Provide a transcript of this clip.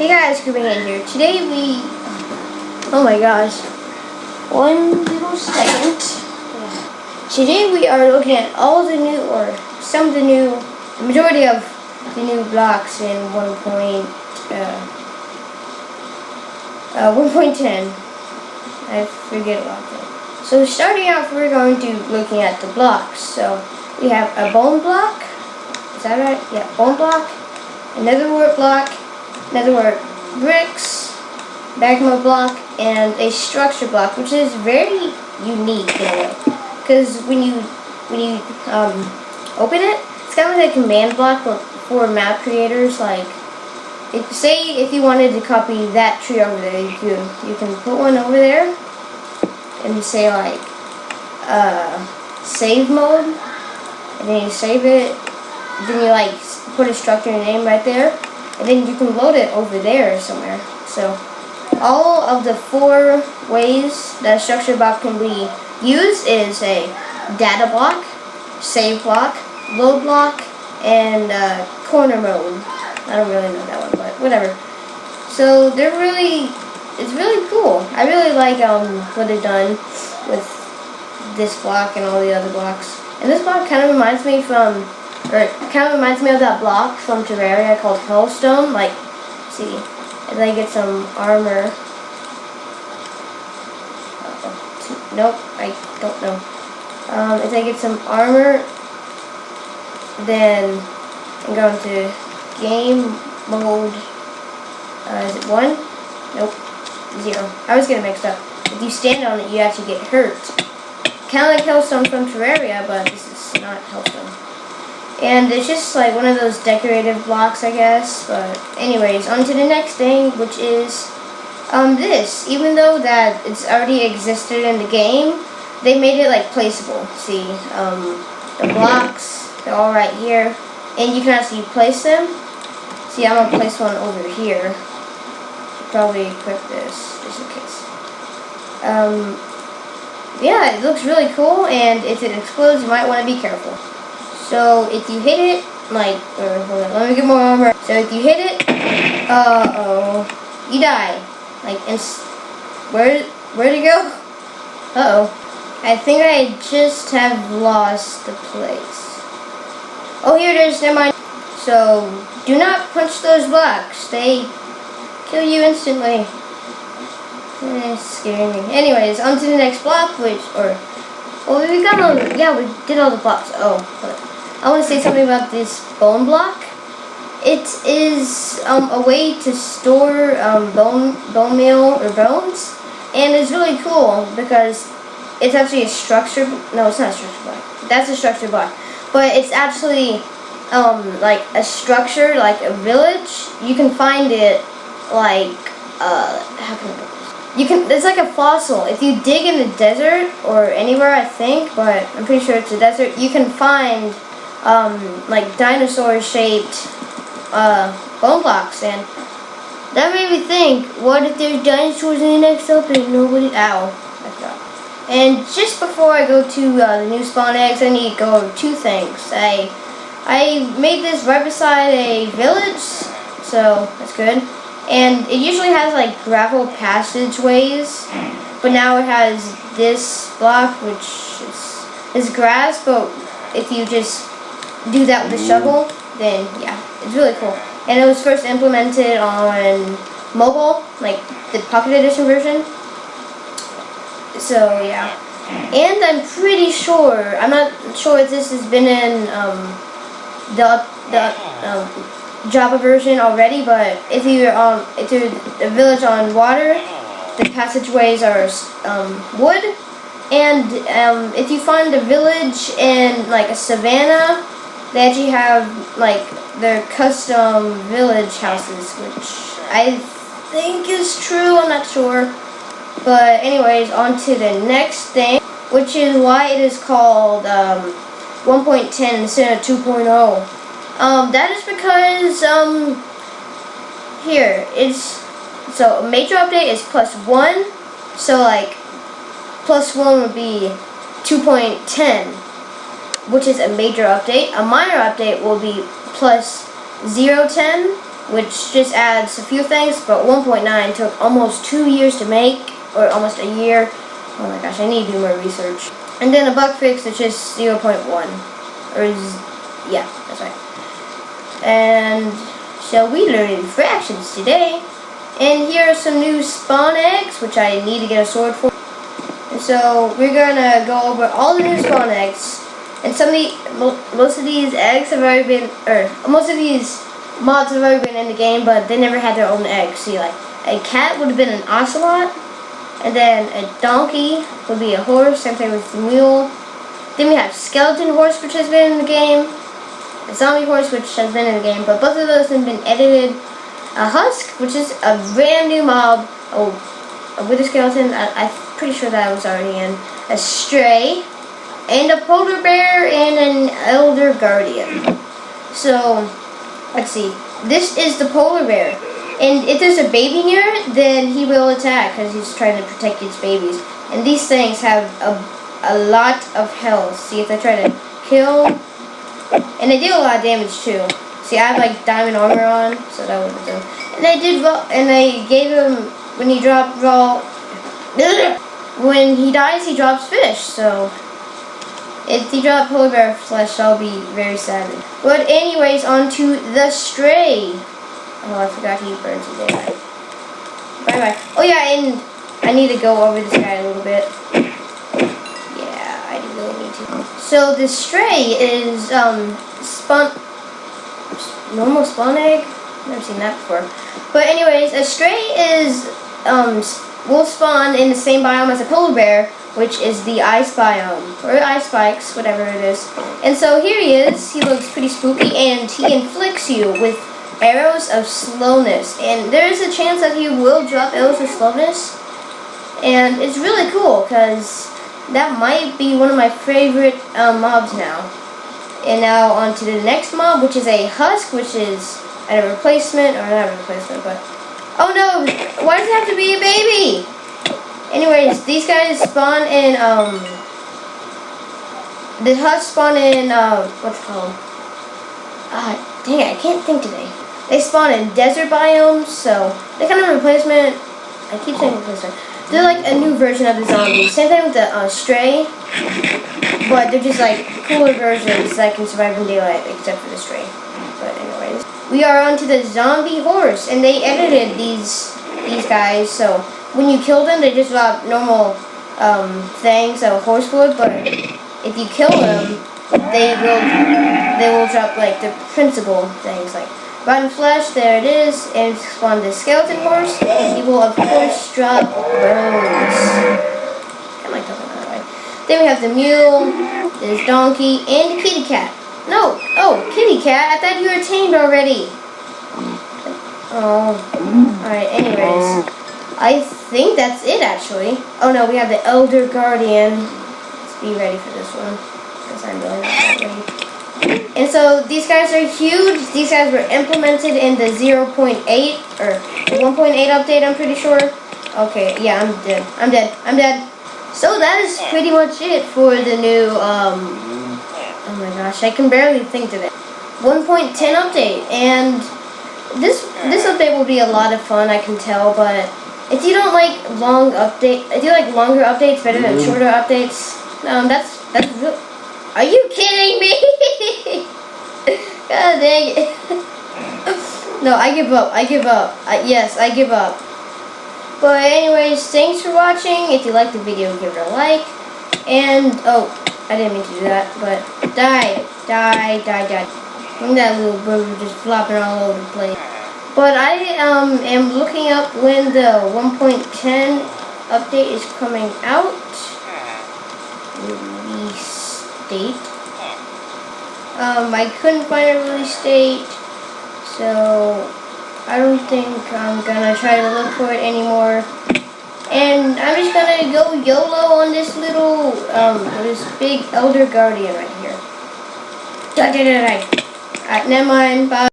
Hey guys, Cooper here. Today we, oh my gosh, one little second. Today we are looking at all the new, or some of the new, the majority of the new blocks in 1. Uh, uh, 1.10. I forget about that. So starting off, we're going to looking at the blocks. So we have a bone block. Is that right? Yeah, bone block. A nether wart block another word, bricks, magma block, and a structure block, which is very unique in a way. Because when you when you um, open it, it's kind of like a command block for, for map creators. Like, if, say if you wanted to copy that tree over there, you can you can put one over there, and say like uh, save mode, and then you save it. Then you like put a structure name right there and then you can load it over there somewhere. So all of the four ways that structure block can be used is a data block, save block, load block, and uh, corner mode. I don't really know that one, but whatever. So they're really, it's really cool. I really like um, what they've done with this block and all the other blocks. And this block kind of reminds me from it kind of reminds me of that block from Terraria called Hellstone. Like, see, if I get some armor. Nope, I don't know. Um, if I get some armor, then I'm going to game mode. Uh, is it one? Nope, zero. I was getting mixed up. If you stand on it, you actually get hurt. Kind of like Hellstone from Terraria, but this is not Hellstone. And it's just like one of those decorative blocks, I guess. But anyways, on to the next thing, which is um, this. Even though that it's already existed in the game, they made it like placeable. See, um, the blocks, they're all right here. And you can actually place them. See, I'm to place one over here. Probably equip this, just in case. Um, yeah, it looks really cool, and if it explodes, you might want to be careful. So if you hit it, like, or hold on, let me get more armor. So if you hit it, uh-oh, you die. Like, and where, where'd it go? Uh-oh. I think I just have lost the place. Oh, here it is, never mind. So, do not punch those blocks. They kill you instantly. Eh, it's scaring me. Anyways, on to the next block, which, or, oh, we got all, yeah, we did all the blocks. Oh, but I want to say something about this bone block. It is um, a way to store um, bone, bone meal or bones, and it's really cool because it's actually a structure. No, it's not a structure block. That's a structure block, but it's actually um, like a structure, like a village. You can find it like uh, how can I you can, it's like a fossil. If you dig in the desert or anywhere, I think, but I'm pretty sure it's a desert, you can find um, like dinosaur-shaped uh, bone blocks, and that made me think, what if there's dinosaurs in the next update? Nobody, ow. And just before I go to uh, the new spawn eggs, I need to go over two things. I, I made this right beside a village, so that's good. And it usually has like gravel passageways, but now it has this block, which is, is grass, but if you just do that with a shovel, then yeah, it's really cool. And it was first implemented on mobile, like the Pocket Edition version. So yeah. And I'm pretty sure, I'm not sure if this has been in um, the, the um, Java version already, but if you're, um, if you're a village on water, the passageways are um, wood. And um, if you find a village in like a savannah, they actually have like their custom village houses, which I think is true. I'm not sure. But anyways, on to the next thing, which is why it is called um, 1.10 instead of 2.0. Um, that is because um, here it's so major update is plus one. So like plus one would be 2.10 which is a major update. A minor update will be plus 010, which just adds a few things, but 1.9 took almost two years to make, or almost a year. Oh my gosh, I need to do more research. And then a bug fix, which is 0.1, or is, yeah, that's right. And so we learned fractions today. And here are some new spawn eggs, which I need to get a sword for. And so we're gonna go over all the new spawn eggs. And some of the, most of these eggs have already been, or most of these mods have already been in the game, but they never had their own eggs. See, like, a cat would have been an ocelot, and then a donkey would be a horse, same thing with the mule. Then we have skeleton horse, which has been in the game. A zombie horse, which has been in the game, but both of those have been edited. A husk, which is a brand new mob. Oh, a wither skeleton. I, I'm pretty sure that was already in. A stray, and a polar bear, and an elder guardian. So, let's see. This is the polar bear. And if there's a baby near it, then he will attack because he's trying to protect his babies. And these things have a, a lot of health. See, if I try to kill, and they do a lot of damage too. See, I have like diamond armor on, so that would do. And they did, and they gave him when he dropped raw. When he dies, he drops fish. So if he drops polar bear flesh, I'll be very sad. But anyways, on to the stray. Oh, I forgot he burns his AI. Bye bye. Oh yeah, and I need to go over this guy a little bit. Yeah, I do really need to. So the stray is um spawn normal spawn egg. Never seen that before. But anyways, a stray is um will spawn in the same biome as a polar bear, which is the ice biome or ice spikes, whatever it is. And so here he is. He looks pretty spooky, and he inflicts you with arrows of slowness. And there is a chance that he will drop arrows of slowness. And it's really cool because that might be one of my favorite um, mobs now. And now on to the next mob, which is a husk, which is a replacement, or not a replacement, but... Oh no! Why does it have to be a baby? Anyways, these guys spawn in, um... The husk spawn in, uh, what's it called? Ah, dang it, I can't think today. They spawn in desert biomes, so they're kind of a replacement. I keep saying replacement. They're like a new version of the zombies. Same thing with the uh, stray, but they're just like cooler versions that can survive in daylight, except for the stray. We are onto the zombie horse, and they edited these these guys, so when you kill them, they just drop normal um, things a horse would, but if you kill them, they will they will drop like the principal things like Rotten flesh, there it is, and spawn the skeleton horse. He will of course drop bones. Way. Then we have the mule, there's donkey, and the kitty cat. No, oh, kitty cat, I thought you were tamed already. Oh, alright, anyways. I think that's it actually. Oh no, we have the Elder Guardian. Let's be ready for this one. Because I'm really not that ready. And so these guys are huge. These guys were implemented in the 0.8 or 1.8 update, I'm pretty sure. Okay, yeah, I'm dead. I'm dead. I'm dead. So that is pretty much it for the new, um, oh my gosh, I can barely think of it. 1.10 update, and this this update will be a lot of fun, I can tell, but if you don't like long update, if you like longer updates better than shorter updates, um, that's, that's real. Are you kidding me? God dang it. no, I give up. I give up. I, yes, I give up. But anyways, thanks for watching. If you liked the video, give it a like. And, oh, I didn't mean to do that, but die, die, die, die. And that little bird just flopping all over the place. But I um, am looking up when the 1.10 update is coming out. Release date. Um, I couldn't find a release date, so I don't think I'm gonna try to look for it anymore. And I'm just gonna go YOLO on this little, um, this big Elder Guardian right here. Die, die, die, die. Alright, never mind. Bye.